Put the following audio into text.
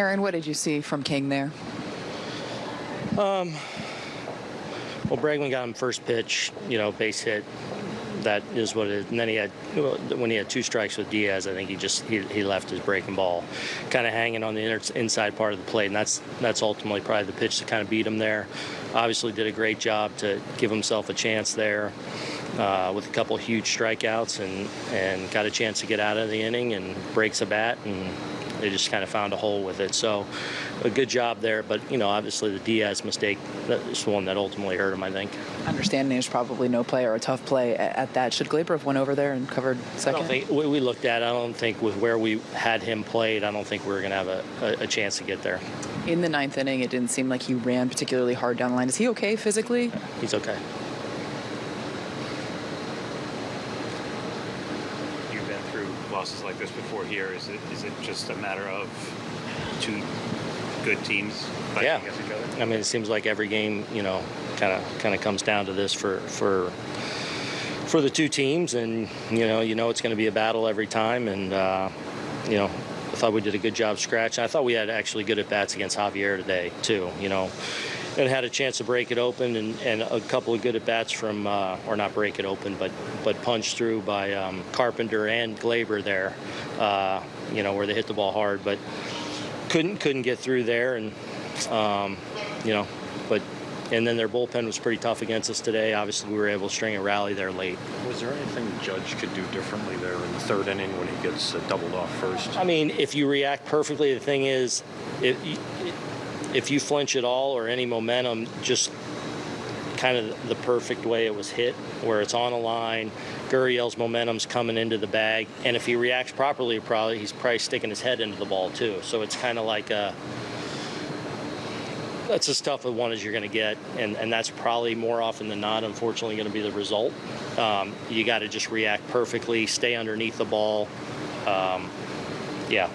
Aaron, what did you see from King there? Um, well, Bregman got him first pitch, you know, base hit. That is what it is. And then he had, when he had two strikes with Diaz, I think he just he, he left his breaking ball kind of hanging on the inner, inside part of the plate, and that's that's ultimately probably the pitch to kind of beat him there. Obviously, did a great job to give himself a chance there uh, with a couple huge strikeouts, and and got a chance to get out of the inning and breaks a bat and they just kind of found a hole with it. So, a good job there. But you know, obviously the Diaz mistake is the one that ultimately hurt him. I think. Understanding there's probably no play or a tough play at, at that. Should Gleyber have went over there and covered I second? don't think we, we looked at. I don't think with where we had him played, I don't think we were going to have a, a, a chance to get there. In the ninth inning, it didn't seem like he ran particularly hard down the line. Is he okay physically? He's okay. Losses like this before here. Is it is it just a matter of two good teams fighting Yeah. against each other? I mean, it seems like every game, you know, kind of kind of comes down to this for for for the two teams, and you know, you know, it's going to be a battle every time, and uh, you know, I thought we did a good job scratching. I thought we had actually good at bats against Javier today too. You know. And had a chance to break it open, and, and a couple of good at bats from, uh, or not break it open, but but punch through by um, Carpenter and Gleyber there. Uh, you know where they hit the ball hard, but couldn't couldn't get through there, and um, you know, but and then their bullpen was pretty tough against us today. Obviously, we were able to string a rally there late. Was there anything judge could do differently there in the third inning when he gets uh, doubled off first? I mean, if you react perfectly, the thing is, if if you flinch at all or any momentum, just kind of the perfect way it was hit, where it's on a line. Gurriel's momentum's coming into the bag, and if he reacts properly, probably he's probably sticking his head into the ball too. So it's kind of like a that's as tough a one as you're going to get, and, and that's probably more often than not, unfortunately, going to be the result. Um, you got to just react perfectly, stay underneath the ball. Um, yeah,